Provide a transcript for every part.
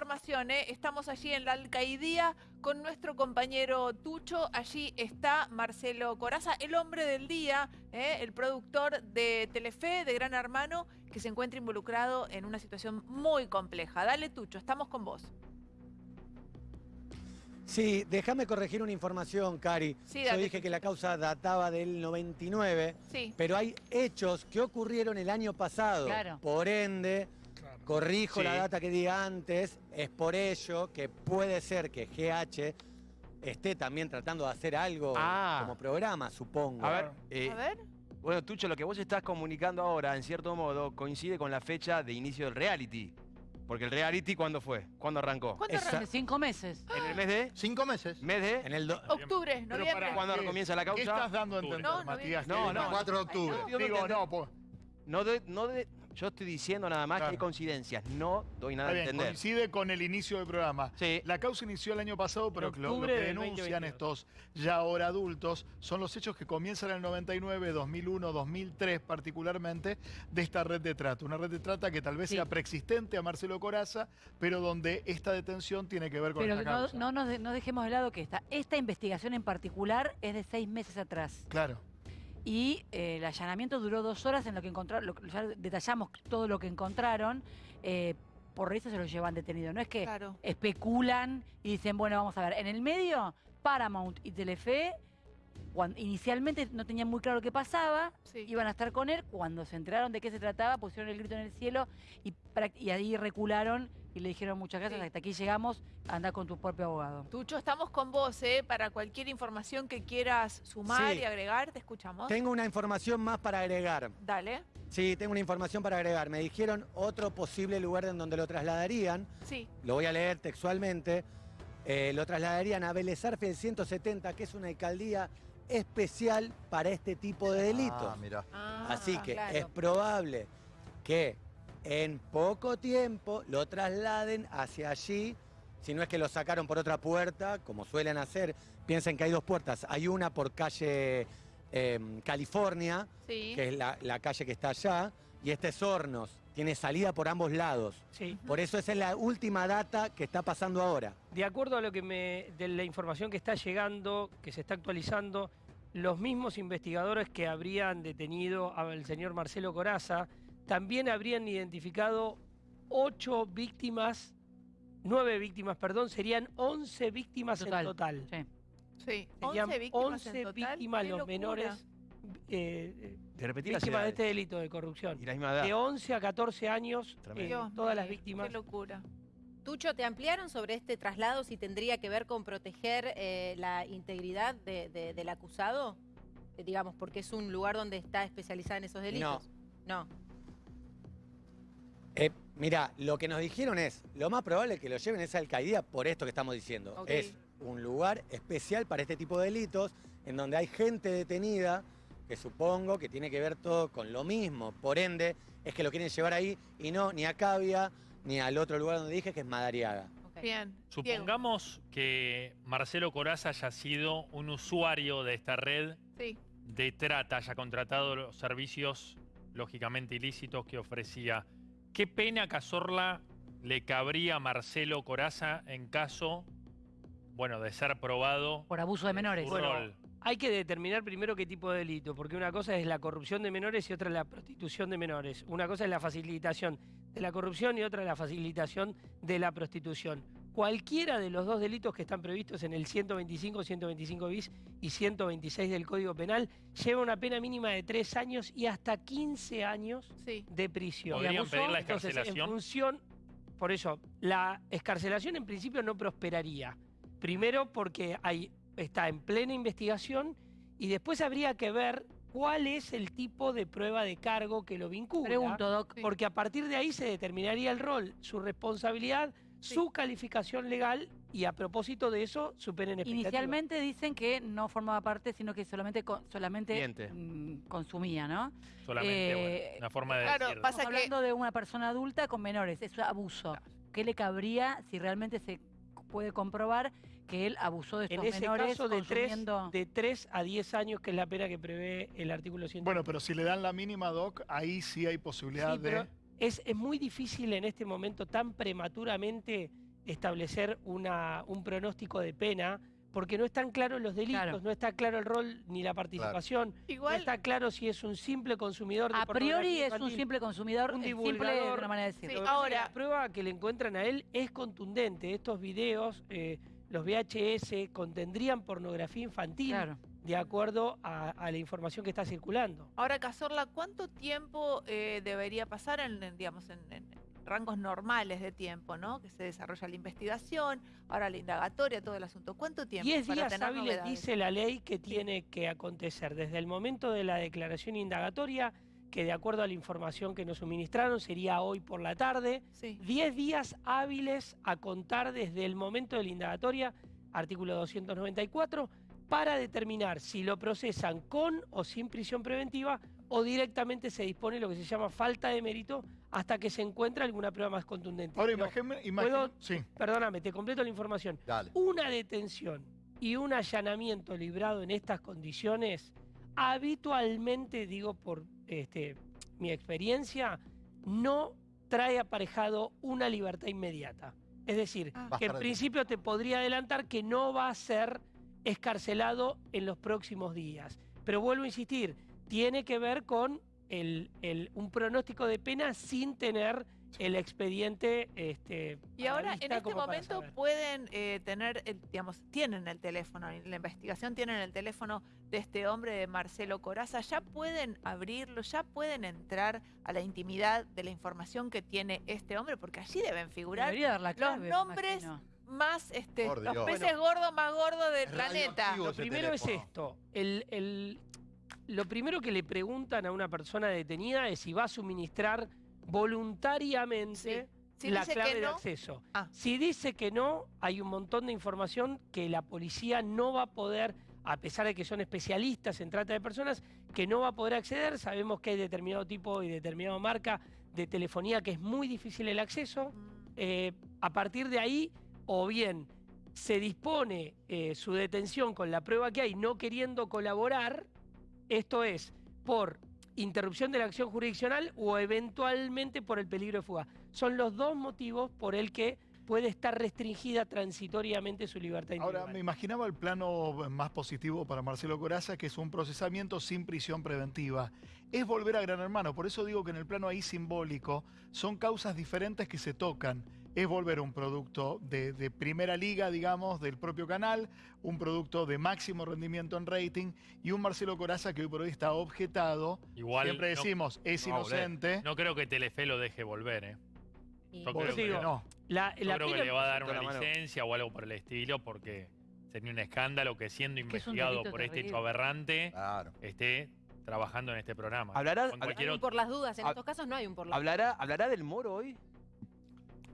información, ¿eh? Estamos allí en la alcaidía con nuestro compañero Tucho. Allí está Marcelo Coraza, el hombre del día, ¿eh? el productor de Telefe, de Gran Hermano, que se encuentra involucrado en una situación muy compleja. Dale, Tucho, estamos con vos. Sí, déjame corregir una información, Cari. Sí, Yo dije que la causa databa del 99, Sí. pero hay hechos que ocurrieron el año pasado. Claro. Por ende, corrijo Sí. la data que di antes, es por ello que puede ser que GH esté también tratando de hacer algo Ah. como programa, supongo. A ver, eh, A ver. bueno, Tucho, lo que vos estás comunicando ahora, en cierto modo, coincide con la fecha de inicio del reality. Porque el reality, ¿cuándo fue? ¿Cuándo arrancó? ¿Cuánto Esa- arranca? Hace cinco meses. ¿En el mes de? Cinco meses. ¿Mes de? En el do- Octubre, Pero noviembre. para- ¿Cuándo ¿qué- comienza la ¿Qué causa? estás dando a entender, No, Matías? no, no. el 4 de octubre. Ay, no. Digo, no, pues, No de, no de, yo estoy diciendo nada más Claro. que hay coincidencias. No doy nada está a bien, entender. coincide con el inicio del programa. Sí. La causa inició el año pasado, pero lo, que denuncian 2022. estos ya ahora adultos son los hechos que comienzan en el 99, 2001, 2003 particularmente, de esta red de trata. Una red de trata que tal vez Sí. sea preexistente a Marcelo Coraza, pero donde esta detención tiene que ver con Pero esta no, causa. no nos de- no dejemos de lado que esta, esta investigación en particular es de seis meses atrás. Claro. Y eh, el allanamiento duró dos horas en lo que encontraron, lo- ya detallamos todo lo que encontraron, eh, por eso se lo llevan detenido. No es que Claro. especulan y dicen, bueno, vamos a ver. En el medio, Paramount y Telefe, inicialmente no tenían muy claro qué pasaba, Sí. iban a estar con él. Cuando se enteraron de qué se trataba, pusieron el grito en el cielo y, y ahí recularon y le dijeron muchas gracias, Sí. hasta aquí llegamos, anda con tu propio abogado. Tucho, estamos con vos, ¿eh? Para cualquier información que quieras sumar Sí. y agregar, te escuchamos. Tengo una información más para agregar. Dale. Sí, tengo una información para agregar. Me dijeron otro posible lugar en donde lo trasladarían. Sí. Lo voy a leer textualmente. Eh, lo trasladarían a Vélez Arfiel 170, que es una alcaldía especial para este tipo de delitos. Ah, mira. Ah, Así que claro. es probable que en poco tiempo lo trasladen hacia allí. Si no es que lo sacaron por otra puerta, como suelen hacer. Piensen que hay dos puertas. Hay una por calle eh, California, Sí. que es la, la calle que está allá, y este es Hornos. Tiene salida por ambos lados. Sí. Por eso esa es la última data que está pasando ahora. De acuerdo a lo que me, de la información que está llegando, que se está actualizando, los mismos investigadores que habrían detenido al señor Marcelo Coraza también habrían identificado ocho víctimas, nueve víctimas, perdón, serían once víctimas Total. en total. Sí. Sí. Serían 11 víctimas 11 en total. víctimas Qué los menores eh, las víctimas de este delito de corrupción. Y la misma edad. De 11 a 14 años, eh, todas las víctimas. Qué locura. Tucho, ¿te ampliaron sobre este traslado si tendría que ver con proteger eh, la integridad de- de- del acusado? Eh, digamos, porque es un lugar donde está especializada en esos delitos. No. Eh, mira, lo que nos dijeron es, lo más probable es que lo lleven a esa alcaldía por esto que estamos diciendo. Es un lugar especial para este tipo de delitos, en donde hay gente detenida, que supongo que tiene que ver todo con lo mismo. Por ende, es que lo quieren llevar ahí y no ni a Cavia, ni al otro lugar donde dije, que es Madariaga. Bien. Diego. Supongamos que Marcelo Coraza haya sido un usuario de esta red Sí. de trata, haya contratado los servicios lógicamente ilícitos que ofrecía. ¿Qué pena Cazorla le cabría a Marcelo Coraza en caso, bueno, de ser probado Por abuso de en menores. Bueno? Hay que determinar primero qué tipo de delito, porque una cosa es la corrupción de menores y otra es la prostitución de menores. Una cosa es la facilitación de la corrupción y otra es la facilitación de la prostitución. Cualquiera de los dos delitos que están previstos en el 125, 125 bis y 126 del Código Penal lleva una pena mínima de 3 años y hasta 15 años Sí. de prisión. ¿Podrían pedir la entonces, excarcelación? en función, por eso, la escarcelación en principio no prosperaría. Primero porque hay, está en plena investigación y después habría que ver cuál es el tipo de prueba de cargo que lo vincula. Pregunto, Doc. Porque a partir de ahí se determinaría el rol, su responsabilidad, Sí. su calificación legal y a propósito de eso, su pena en expectativa. Inicialmente dicen que no formaba parte, sino que solamente, con- solamente mm, consumía, ¿no? Solamente, Eh, bueno, una forma de claro, decirlo. pasa- Estamos que- hablando de una persona adulta con menores, es abuso. ¿Qué le cabría si realmente se puede comprobar que él abusó de En estos ese menores caso, de 3 consumiendo... de tres a 10 años, que es la pena que prevé el artículo 100. Bueno, pero si le dan la mínima, Doc, ahí sí hay posibilidad Sí, de... pero es, es muy difícil en este momento tan prematuramente establecer una, un pronóstico de pena porque no están claros los delitos, Claro. no está claro el rol ni la participación, no Igual, está claro si es un simple consumidor de A priori es un simple consumidor, un eh, simple una manera de Sí, decirlo. Que ahora- La prueba que le encuentran a él es contundente. Estos videos, eh, los VHS, contendrían pornografía infantil Claro. De acuerdo a, a la información que está circulando. ahora Cazorla, ¿cuánto tiempo eh, debería pasar en, en, digamos, en, en rangos normales de tiempo, ¿no? Que se desarrolla la investigación, ahora la indagatoria, todo el asunto. ¿Cuánto tiempo? Diez para días tener hábiles dice la ley que tiene que acontecer desde el momento de la declaración indagatoria, que de acuerdo a la información que nos suministraron sería hoy por la tarde, Sí. 10 días hábiles a contar desde el momento de la indagatoria, artículo 294, para determinar si lo procesan con o sin prisión preventiva o directamente se dispone lo que se llama falta de mérito hasta que se encuentre alguna prueba más contundente. Ahora ¿puedo? sí. Perdóname, te completo la información. Dale. Una detención y un allanamiento librado en estas condiciones, habitualmente, digo por este, mi experiencia, no trae aparejado una libertad inmediata. Es decir, Ah. Que en principio te podría adelantar que no va a ser escarcelado en los próximos días. Pero vuelvo a insistir, tiene que ver con el- el- un pronóstico de pena sin tener el expediente este, Y ahora, en este momento, pueden eh, tener, el- digamos, tienen el teléfono, en la investigación tienen el teléfono de este hombre, de Marcelo Coraza, ya pueden abrirlo, ya pueden entrar a la intimidad de la información que tiene este hombre, porque allí deben figurar Debería dar la clave. me nombres imagino. Más, este, Por los Dios. peces gordos más gordos del planeta. Lo primero es esto. El, el- lo primero que le preguntan a una persona detenida es si va a suministrar voluntariamente Si la clave de acceso. Ah. Si dice que no, hay un montón de información que la policía no va a poder, a pesar de que son especialistas en trata de personas, que no va a poder acceder. Sabemos que hay determinado tipo y determinada marca de telefonía que es muy difícil el acceso. mm, Eh, a partir de ahí, o bien se dispone eh, su detención con la prueba que hay, no queriendo colaborar, esto es, por interrupción de la acción jurisdiccional o eventualmente por el peligro de fuga. Son los dos motivos por el que puede estar restringida transitoriamente su libertad Ahora, individual. me imaginaba el plano más positivo para Marcelo Coraza, que es un procesamiento sin prisión preventiva. Es volver a Gran Hermano, por eso digo que en el plano ahí simbólico son causas diferentes que se tocan. Es volver un producto de, de primera liga, digamos, del propio canal, un producto de máximo rendimiento en rating y un Marcelo Coraza que hoy por hoy está objetado. Igual Siempre no- decimos, es no inocente. No creo que Telefe lo deje volver, ¿eh? Yo creo que digo, no. La, Yo la creo que le va a dar una licencia o algo por el estilo porque sería un escándalo que siendo es investigado por este hecho aberrante Claro. esté trabajando en este programa. Hablará- cualquier por las dudas, en estos casos no hay un por las ¿Hablará, ¿Hablará del moro hoy?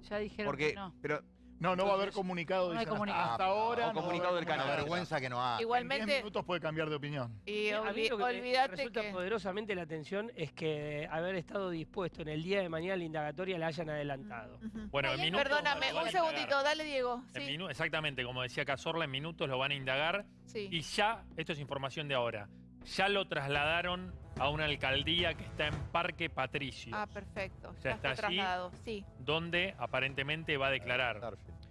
Ya dijeron Porque, que no. pero No, no va a haber comunicado. no hay dicen, hasta- comunicado. Hasta ahora. O no comunicado del Una canal. vergüenza que no. En 10 Igualmente, minutos puede cambiar de opinión. y A mí lo que resulta que... poderosamente la atención es que haber estado dispuesto en el día de mañana la indagatoria la hayan adelantado. Bueno, en minutos Perdóname, un segundito, dale Diego. En Sí, exactamente, como decía Cazorla, en minutos lo van a indagar sí. y ya, esto es información de ahora, ya lo trasladaron a una alcaldía que está en Parque Patricio, Ah, perfecto. Ya Ya está está allí. trasladado, sí. donde aparentemente va a declarar. Starfield.